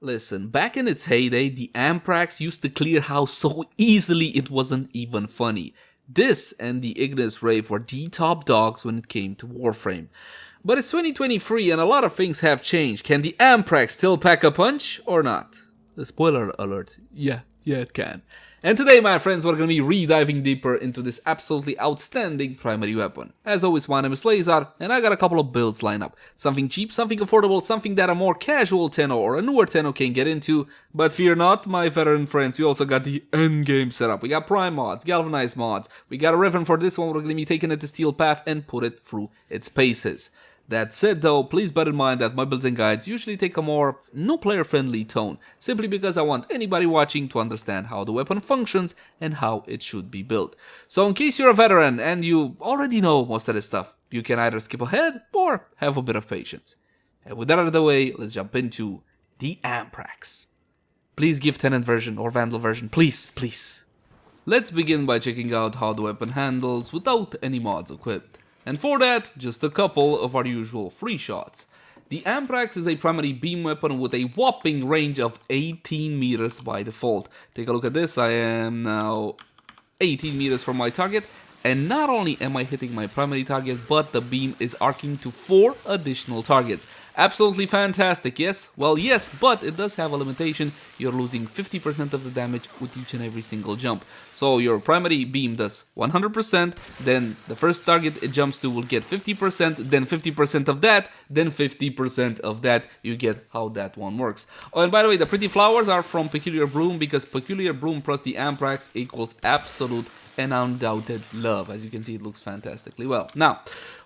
Listen, back in its heyday, the Amprax used to clear house so easily it wasn't even funny. This and the Ignis Wraith were the top dogs when it came to Warframe. But it's 2023 and a lot of things have changed. Can the Amprax still pack a punch or not? Uh, spoiler alert, yeah, yeah it can. And today, my friends, we're to be re-diving deeper into this absolutely outstanding primary weapon. As always, my name is Lazar, and I got a couple of builds lined up. Something cheap, something affordable, something that a more casual Tenno or a newer Tenno can get into. But fear not, my veteran friends, we also got the endgame setup. We got Prime mods, Galvanized mods, we got a Riven for this one, we're to be taking it to Steel Path and put it through its paces. That said though, please bear in mind that my builds and guides usually take a more no player friendly tone, simply because I want anybody watching to understand how the weapon functions and how it should be built. So in case you're a veteran and you already know most of this stuff, you can either skip ahead or have a bit of patience. And with that out of the way, let's jump into the Amprax. Please give Tenet version or Vandal version, please, please. Let's begin by checking out how the weapon handles without any mods equipped. And for that, just a couple of our usual free shots. The Amprax is a primary beam weapon with a whopping range of 18 meters by default. Take a look at this, I am now 18 meters from my target and not only am I hitting my primary target, but the beam is arcing to 4 additional targets. Absolutely fantastic, yes? Well, yes, but it does have a limitation. You're losing 50% of the damage with each and every single jump. So your primary beam does 100%, then the first target it jumps to will get 50%, then 50% of that, then 50% of that. You get how that one works. Oh, and by the way, the pretty flowers are from Peculiar Bloom because Peculiar Bloom plus the Amprax equals absolute and undoubted love. As you can see, it looks fantastically well. Now,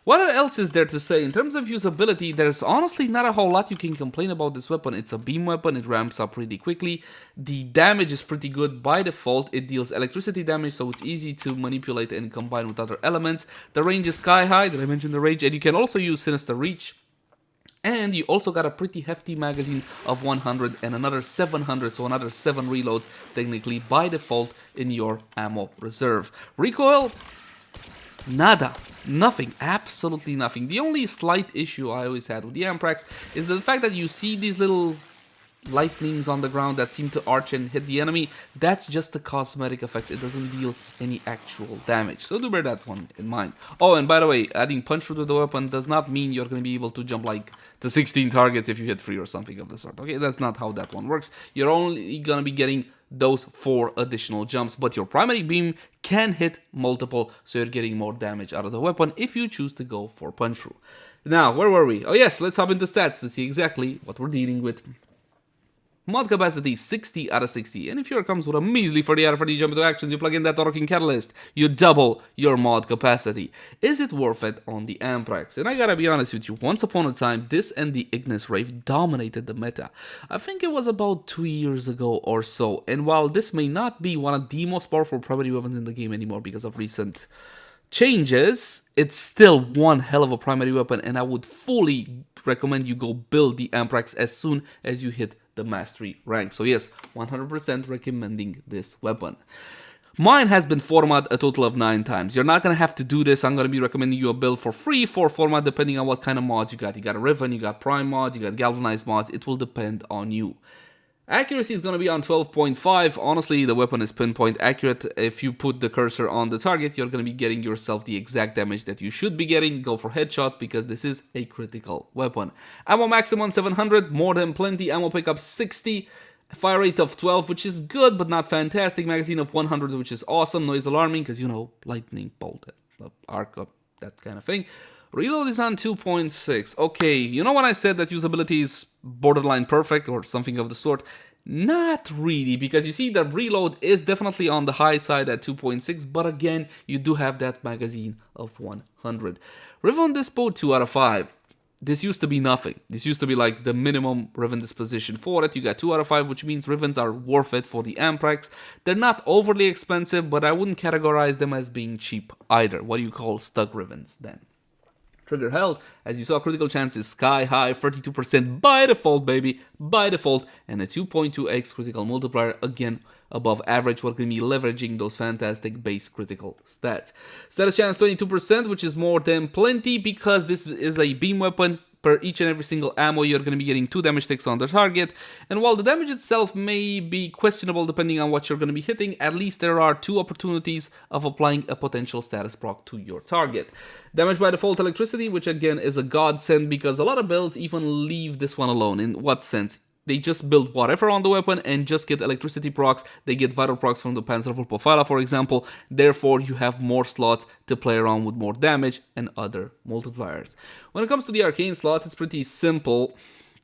what else is there to say? In terms of usability, there's honestly not a whole lot you can complain about this weapon. It's a beam weapon, it ramps up pretty quickly. The damage is pretty good by default. It deals electricity damage, so it's easy to manipulate and combine with other elements. The range is sky high, did I mention the range? And you can also use Sinister Reach and you also got a pretty hefty magazine of 100 and another 700, so another 7 reloads technically by default in your ammo reserve. Recoil, nada, nothing, absolutely nothing. The only slight issue I always had with the Amprax is the fact that you see these little lightnings on the ground that seem to arch and hit the enemy, that's just a cosmetic effect. It doesn't deal any actual damage. So do bear that one in mind. Oh, and by the way, adding punch to the weapon does not mean you're going to be able to jump like to 16 targets if you hit 3 or something of the sort. Okay, that's not how that one works. You're only going to be getting those four additional jumps, but your primary beam can hit multiple, so you're getting more damage out of the weapon if you choose to go for punch through. Now, where were we? Oh yes, let's hop into stats to see exactly what we're dealing with. Mod capacity 60 out of 60, and if here comes with a measly 40 out of 40 jump into actions, you plug in that Orokin Catalyst, you double your mod capacity. Is it worth it on the Amprax? And I gotta be honest with you, once upon a time, this and the Ignis Wraith dominated the meta. I think it was about 2 years ago or so, and while this may not be one of the most powerful primary weapons in the game anymore because of recent changes, it's still one hell of a primary weapon, and I would fully recommend you go build the Amprax as soon as you hit the mastery rank. So yes, 100% recommending this weapon. Mine has been format a total of 9 times. You're not going to have to do this. I'm going to be recommending you a build for free for format depending on what kind of mods you got. You got a Riven, you got Prime mods, you got Galvanized mods. It will depend on you. Accuracy is going to be on 12.5. Honestly, the weapon is pinpoint accurate. If you put the cursor on the target, you're going to be getting yourself the exact damage that you should be getting. Go for headshots because this is a critical weapon. Ammo maximum 700, more than plenty. Ammo pickup 60. Fire rate of 12, which is good, but not fantastic. Magazine of 100, which is awesome. Noise alarming, because, you know, lightning bolt, uh, arc up, that kind of thing. Reload is on 2.6. Okay, you know when I said that usability is borderline perfect or something of the sort? Not really, because you see the reload is definitely on the high side at 2.6, but again, you do have that magazine of 100. Riven Dispo 2 out of 5. This used to be nothing. This used to be like the minimum Riven disposition for it. You got 2 out of 5, which means Rivens are worth it for the Amprax. They're not overly expensive, but I wouldn't categorize them as being cheap either. What do you call stuck Rivens then? Trigger held. As you saw, critical chance is sky high, 32% by default, baby, by default, and a 2.2x critical multiplier, again, above average, going to be leveraging those fantastic base critical stats. Status chance 22%, which is more than plenty because this is a beam weapon. Per each and every single ammo, you're going to be getting 2 damage ticks on the target. And while the damage itself may be questionable depending on what you're going to be hitting, at least there are two opportunities of applying a potential status proc to your target. Damage by default electricity, which again is a godsend because a lot of builds even leave this one alone. In what sense? They just build whatever on the weapon and just get electricity procs. They get viral procs from the Panzer Vulpaphyla, for example. Therefore, you have more slots to play around with more damage and other multipliers. When it comes to the arcane slot, it's pretty simple.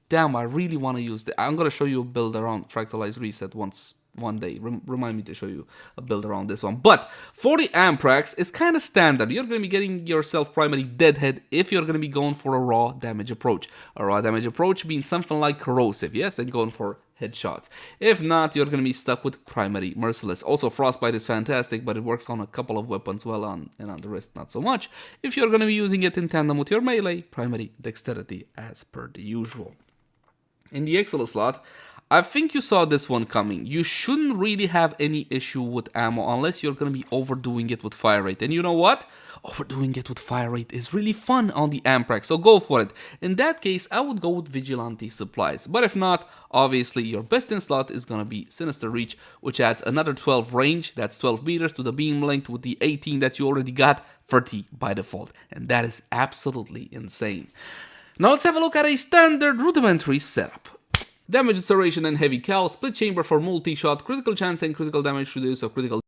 Damn, I really want to use the. I'm gonna show you a build around Fractalized Reset once one day. Rem remind me to show you a build around this one. But for the Amprax, it's kind of standard. You're going to be getting yourself primary Deadhead if you're going to be going for a raw damage approach. A raw damage approach being something like corrosive, yes, and going for headshots. If not, you're going to be stuck with primary merciless. Also, frostbite is fantastic, but it works on a couple of weapons well on and on the wrist not so much. If you're going to be using it in tandem with your melee, primary dexterity as per the usual. In the Exilus slot, I think you saw this one coming. You shouldn't really have any issue with ammo unless you're going to be overdoing it with fire rate. And you know what? Overdoing it with fire rate is really fun on the Amprax, so go for it. In that case, I would go with Vigilante Supplies. But if not, obviously your best in slot is going to be Sinister Reach, which adds another 12 range, that's 12 meters to the beam length with the 18 that you already got, 30 by default. And that is absolutely insane. Now let's have a look at a standard rudimentary setup. Damage acceleration and heavy cal, split chamber for multi-shot, critical chance and critical damage the of critical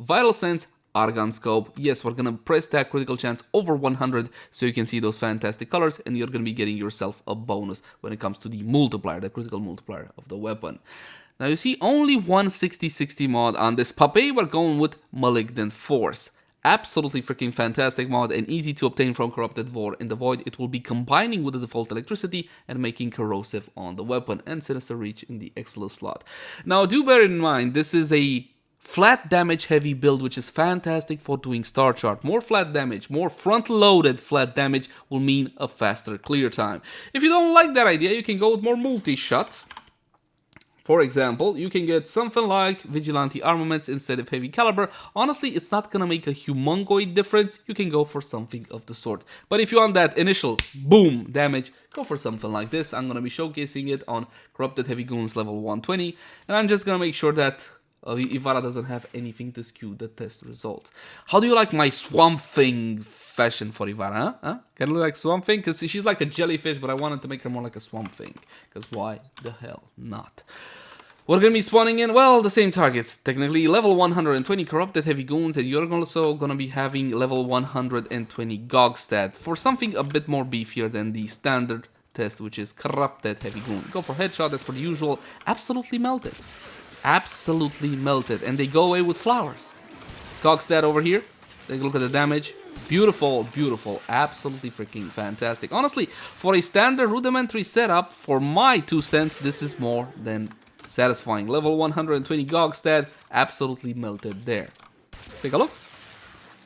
Vital sense, Argon scope. Yes, we're gonna press that critical chance over 100 so you can see those fantastic colors and you're gonna be getting yourself a bonus when it comes to the multiplier, the critical multiplier of the weapon. Now you see only one 60-60 mod on this puppy, we're going with Malignant Force. Absolutely freaking fantastic mod and easy to obtain from Corrupted Vor. In the Void, it will be combining with the default electricity and making corrosive on the weapon and Sinister Reach in the Exilus slot. Now do bear in mind, this is a flat damage heavy build which is fantastic for doing star chart. More flat damage, more front loaded flat damage will mean a faster clear time. If you don't like that idea, you can go with more multi-shot for example, you can get something like Vigilante armaments instead of heavy caliber. Honestly, it's not gonna make a humongoid difference. You can go for something of the sort. But if you want that initial boom damage, go for something like this. I'm gonna be showcasing it on Corrupted Heavy Goons level 120. And I'm just gonna make sure that uh, Ivara doesn't have anything to skew the test results. How do you like my Swamp Thing fashion for Ivara, huh? huh? Can look like Swamp Thing? Because she's like a jellyfish, but I wanted to make her more like a Swamp Thing. Because why the hell not? We're gonna be spawning in, well, the same targets. Technically, level 120 Corrupted Heavy Goons, and you're also gonna be having level 120 Gokstad for something a bit more beefier than the standard test, which is Corrupted Heavy Goon. Go for headshot, that's for the usual. Absolutely melted absolutely melted and they go away with flowers. Gokstad over here, take a look at the damage. Beautiful, beautiful, absolutely freaking fantastic. Honestly, for a standard rudimentary setup, for my two cents, this is more than satisfying. Level 120 Gokstad, absolutely melted there. Take a look.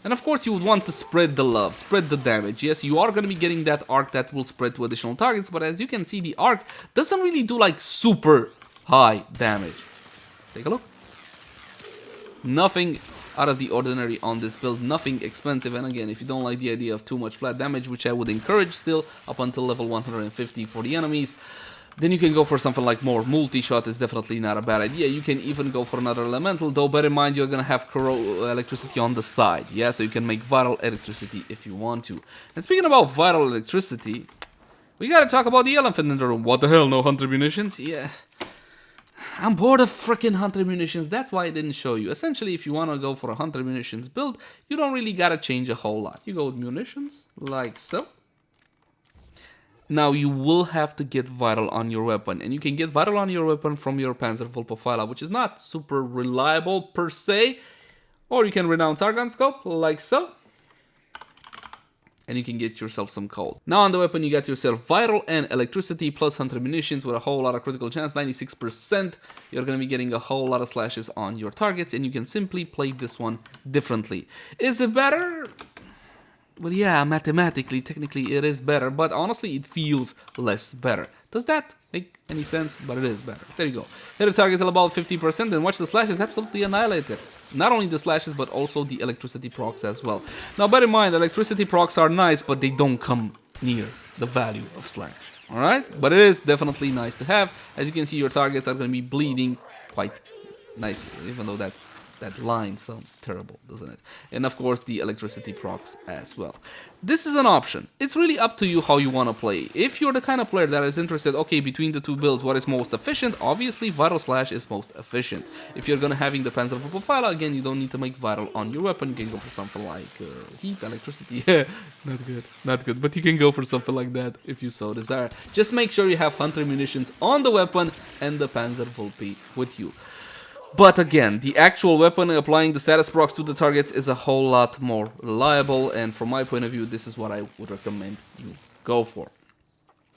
And of course you would want to spread the love, spread the damage. Yes, you are going to be getting that arc that will spread to additional targets, but as you can see, the arc doesn't really do like super high damage. Take a look. Nothing out of the ordinary on this build, nothing expensive, and again, if you don't like the idea of too much flat damage, which I would encourage still up until level 150 for the enemies, then you can go for something like more multi-shot is definitely not a bad idea. You can even go for another elemental, though bear in mind you're gonna have uh, electricity on the side, yeah? So you can make viral electricity if you want to. And speaking about viral electricity, we gotta talk about the elephant in the room. What the hell, no hunter munitions? Yeah. I'm bored of freaking hunter munitions, that's why I didn't show you. Essentially, if you want to go for a hunter munitions build, you don't really gotta change a whole lot. You go with munitions, like so. Now you will have to get viral on your weapon, and you can get viral on your weapon from your Panzer Vulpaphyla, which is not super reliable per se, or you can renounce Argon Scope, like so and you can get yourself some cold. Now on the weapon you got yourself viral and electricity plus hunter munitions with a whole lot of critical chance, 96%. You're gonna be getting a whole lot of slashes on your targets and you can simply play this one differently. Is it better? Well yeah, mathematically, technically it is better, but honestly it feels less better. Does that make any sense? But it is better. There you go. Hit a target till about 50% and watch the slashes absolutely annihilate it. Not only the slashes, but also the electricity procs as well. Now, bear in mind, electricity procs are nice, but they don't come near the value of Slash. Alright? But it is definitely nice to have. As you can see, your targets are going to be bleeding quite nicely, even though that that line sounds terrible, doesn't it? And of course the electricity procs as well. This is an option. It's really up to you how you want to play. If you're the kind of player that is interested, okay, between the two builds, what is most efficient? Obviously, Viral Slash is most efficient. If you're gonna having the Panzer Profile, again, you don't need to make Viral on your weapon. You can go for something like uh, Heat, Electricity. not good, not good. But you can go for something like that if you so desire. Just make sure you have Hunter munitions on the weapon and the Panzer Vulpee with you. But again, the actual weapon applying the status procs to the targets is a whole lot more reliable and from my point of view, this is what I would recommend you go for.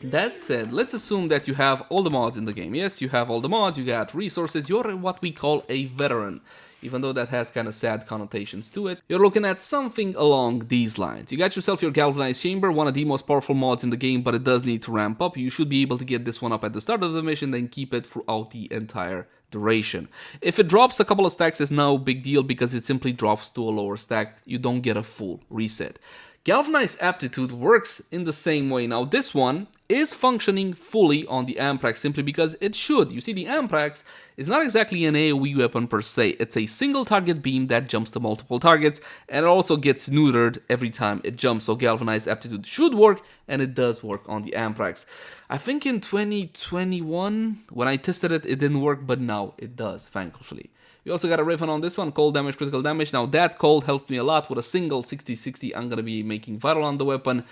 That said, let's assume that you have all the mods in the game. Yes, you have all the mods, you got resources, you're what we call a veteran. Even though that has kind of sad connotations to it, you're looking at something along these lines. You got yourself your Galvanized Chamber, one of the most powerful mods in the game, but it does need to ramp up. You should be able to get this one up at the start of the mission, then keep it throughout the entire duration. If it drops a couple of stacks, it's no big deal because it simply drops to a lower stack. You don't get a full reset. Galvanized Aptitude works in the same way. Now this one is functioning fully on the Amprax simply because it should. You see the Amprax is not exactly an AoE weapon per se. It's a single target beam that jumps to multiple targets and it also gets neutered every time it jumps. So Galvanized Aptitude should work and it does work on the Amprax. I think in 2021 when I tested it it didn't work but now it does thankfully. We also got a Riven on this one, cold damage, critical damage. Now that cold helped me a lot with a single 60-60. I'm gonna be making viral on the weapon.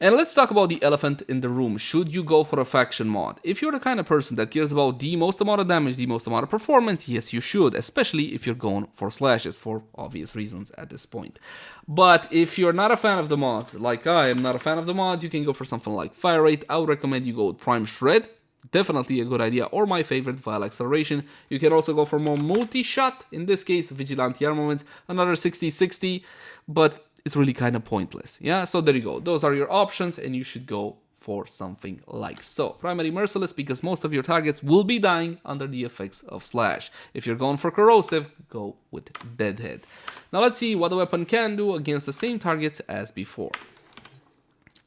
And let's talk about the elephant in the room. Should you go for a faction mod? If you're the kind of person that cares about the most amount of damage, the most amount of performance, yes you should, especially if you're going for slashes for obvious reasons at this point. But if you're not a fan of the mods, like I am not a fan of the mods, you can go for something like fire rate. I would recommend you go with Prime Shred definitely a good idea or my favorite Vile Acceleration. You can also go for more multi-shot, in this case Vigilante Armaments, another 60-60, but it's really kind of pointless. Yeah, so there you go. Those are your options and you should go for something like so. Primary Merciless because most of your targets will be dying under the effects of Slash. If you're going for Corrosive, go with Deadhead. Now let's see what the weapon can do against the same targets as before.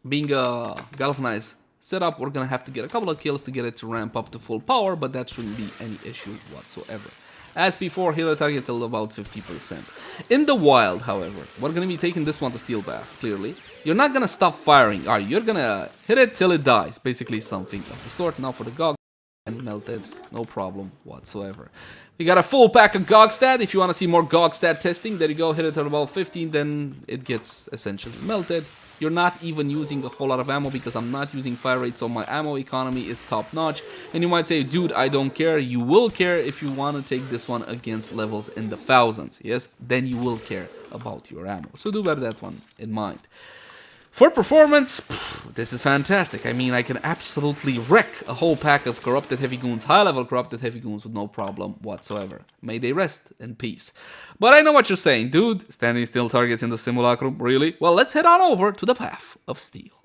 Being a galvanized setup, we're gonna have to get a couple of kills to get it to ramp up to full power, but that shouldn't be any issue whatsoever. As before, a target till about 50%. In the wild, however, we're gonna be taking this one to Steel Path, clearly. You're not gonna stop firing, are you? You're gonna hit it till it dies, basically something of the sort. Now for the GOG, and melted, no problem whatsoever. We got a full pack of Gokstad. If you want to see more Gokstad testing, there you go, hit it at about 15, then it gets essentially melted. You're not even using a whole lot of ammo because I'm not using fire rate, so my ammo economy is top notch. And you might say, dude, I don't care. You will care if you want to take this one against levels in the thousands. Yes, then you will care about your ammo. So do bear that one in mind. For performance, this is fantastic. I mean, I can absolutely wreck a whole pack of corrupted heavy goons, high-level corrupted heavy goons with no problem whatsoever. May they rest in peace. But I know what you're saying, dude. Standing still targets in the simulacrum, really? Well, let's head on over to the Path of Steel.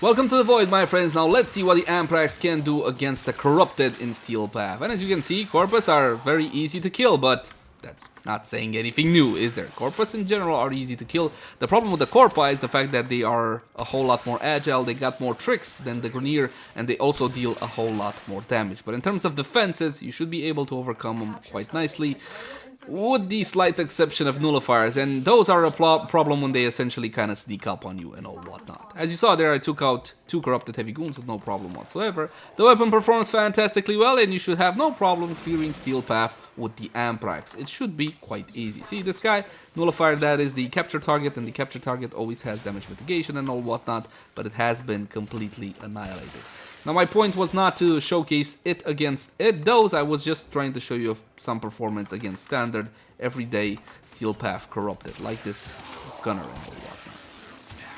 Welcome to the Void, my friends. Now let's see what the Amprax can do against the corrupted in Steel Path. And as you can see, Corpus are very easy to kill, but that's not saying anything new, is there? Corpus in general are easy to kill. The problem with the Corpi is the fact that they are a whole lot more agile, they got more tricks than the Grineer, and they also deal a whole lot more damage. But in terms of defenses, you should be able to overcome them quite nicely with the slight exception of nullifiers, and those are a problem when they essentially kind of sneak up on you and all whatnot. As you saw there, I took out two corrupted heavy goons with no problem whatsoever. The weapon performs fantastically well, and you should have no problem clearing Steel Path with the Amprax. It should be quite easy. See, this guy, nullifier, that is the capture target, and the capture target always has damage mitigation and all whatnot, but it has been completely annihilated. Now my point was not to showcase it against it, those I was just trying to show you some performance against standard, everyday Steel Path Corrupted, like this Gunner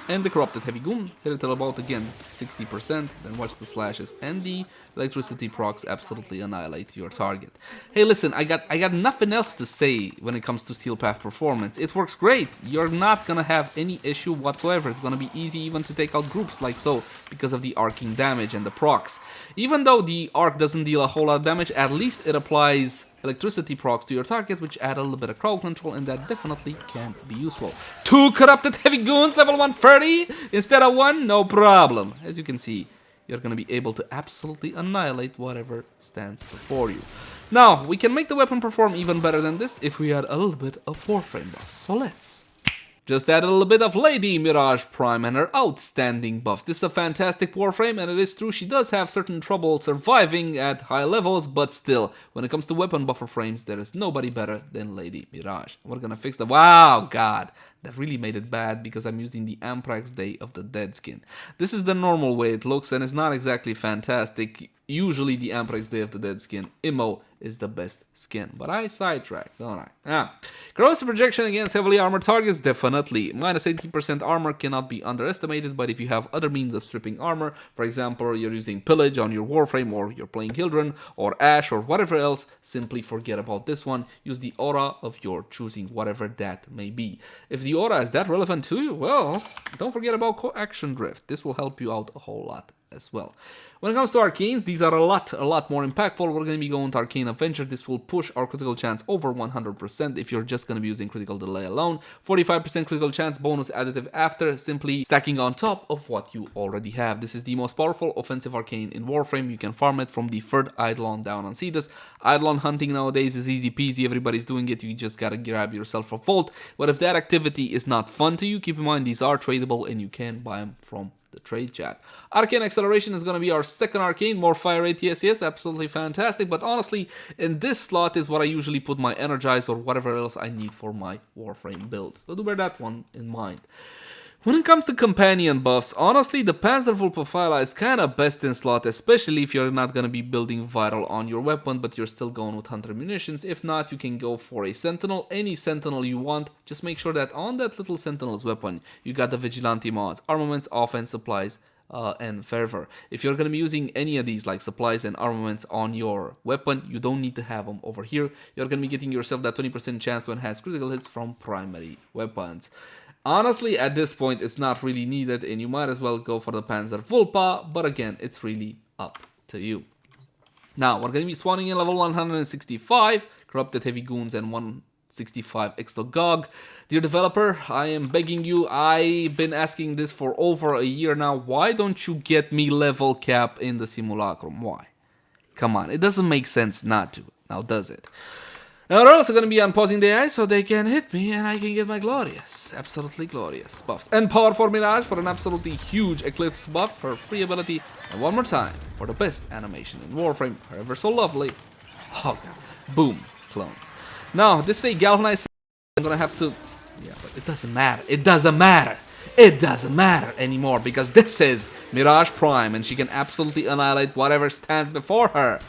and the Corrupted Heavy Goon, hit it about again 60%, then watch the slashes and the electricity procs absolutely annihilate your target. Hey listen, I got I got nothing else to say when it comes to Steel Path performance. It works great, you're not gonna have any issue whatsoever, it's gonna be easy even to take out groups like so, because of the arcing damage and the procs. Even though the arc doesn't deal a whole lot of damage, at least it applies electricity procs to your target, which add a little bit of crowd control, and that definitely can be useful. Two corrupted heavy goons, level 130 instead of one, no problem. As you can see, you're going to be able to absolutely annihilate whatever stands before you. Now, we can make the weapon perform even better than this if we add a little bit of Warframe buffs. So let's. Just add a little bit of Lady Mirage Prime and her outstanding buffs. This is a fantastic Warframe, and it is true she does have certain trouble surviving at high levels, but still, when it comes to weapon buffer frames, there is nobody better than Lady Mirage. We're gonna fix the- Wow, God! That really made it bad because I'm using the Amprax Day of the Dead skin. This is the normal way it looks and it's not exactly fantastic. Usually the Amprax Day of the Dead skin, Immo, is the best skin. But I sidetracked, don't I? Ah. Projection against heavily armored targets? Definitely. Minus 18% armor cannot be underestimated, but if you have other means of stripping armor, for example, you're using Pillage on your Warframe, or you're playing Hildryn, or Ash, or whatever else, simply forget about this one. Use the aura of your choosing, whatever that may be. If the aura is that relevant to you, well, don't forget about Co-Action Drift. This will help you out a whole lot as well. When it comes to arcanes, these are a lot, a lot more impactful. We're going to be going to Arcane Avenger. This will push our critical chance over 100% if you're just going to be using critical delay alone. 45% critical chance bonus additive after simply stacking on top of what you already have. This is the most powerful offensive arcane in Warframe. You can farm it from the third Eidolon down on Cetus. Eidolon hunting nowadays is easy peasy. Everybody's doing it. You just gotta grab yourself a vault. But if that activity is not fun to you, keep in mind these are tradable and you can buy them from the trade chat. Arcane Acceleration is going to be our second arcane, more fire yes, yes, absolutely fantastic, but honestly, in this slot is what I usually put my Energize or whatever else I need for my Warframe build. So do bear that one in mind. When it comes to companion buffs, honestly the Panzer Vulpaphyla is kinda best in slot, especially if you're not gonna be building Viral on your weapon, but you're still going with Hunter Munitions. If not, you can go for a Sentinel, any Sentinel you want. Just make sure that on that little Sentinel's weapon, you got the Vigilante mods, armaments, offense, supplies, uh, and fervor. If you're going to be using any of these like supplies and armaments on your weapon, you don't need to have them over here. You're going to be getting yourself that 20% chance to enhance critical hits from primary weapons. Honestly, at this point, it's not really needed and you might as well go for the Panzer Vulpa, but again, it's really up to you. Now, we're going to be spawning in level 165, Corrupted Heavy Goons and 165 Extogog. Dear developer, I am begging you, I've been asking this for over a year now, why don't you get me level cap in the Simulacrum? Why? Come on, it doesn't make sense not to, now does it? And we're also going to be unpausing the AI so they can hit me and I can get my glorious, absolutely glorious buffs. And Power for Mirage for an absolutely huge Eclipse buff, her free ability, and one more time for the best animation in Warframe, however so lovely. Oh god. Boom. Clones. Now, this is a galvanized I'm gonna have to... Yeah, but it doesn't matter. It doesn't matter. It doesn't matter anymore because this is Mirage Prime and she can absolutely annihilate whatever stands before her.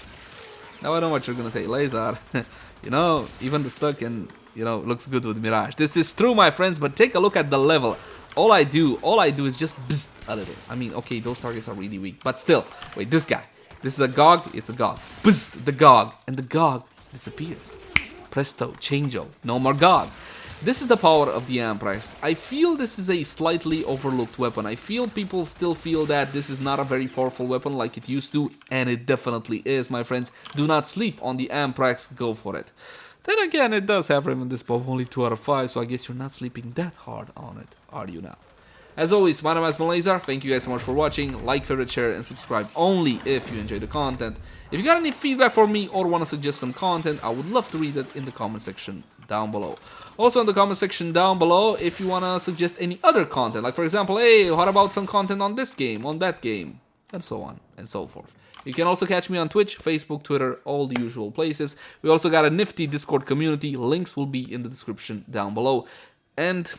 Now I know what you're gonna say, Lazar. you know, even the stuck and you know looks good with Mirage. This is true, my friends, but take a look at the level. All I do, all I do is just a little. I mean, okay, those targets are really weak, but still. Wait, this guy. This is a Gog, it's a Gog. Bzz, the Gog, and the Gog disappears. Presto, changeo, no more Gog. This is the power of the Amprax. I feel this is a slightly overlooked weapon. I feel people still feel that this is not a very powerful weapon like it used to, and it definitely is, my friends. Do not sleep on the Amprax, go for it. Then again, it does have Remnant Dispo only 2 out of 5, so I guess you're not sleeping that hard on it, are you now? As always, my name is Malazar. Thank you guys so much for watching. Like, favorite, share, and subscribe only if you enjoy the content. If you got any feedback for me or want to suggest some content, I would love to read it in the comment section down below. Also in the comment section down below, if you want to suggest any other content, like for example, hey, what about some content on this game, on that game, and so on and so forth. You can also catch me on Twitch, Facebook, Twitter, all the usual places. We also got a nifty Discord community. Links will be in the description down below. And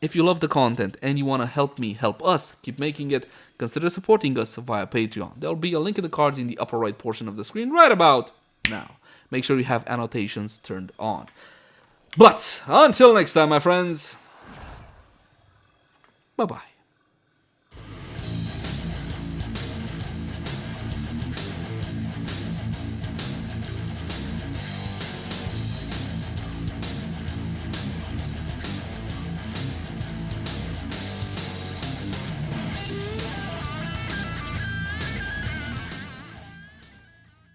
if you love the content and you want to help me help us keep making it, consider supporting us via Patreon. There'll be a link in the cards in the upper right portion of the screen right about now. Make sure you have annotations turned on. But until next time, my friends, bye bye.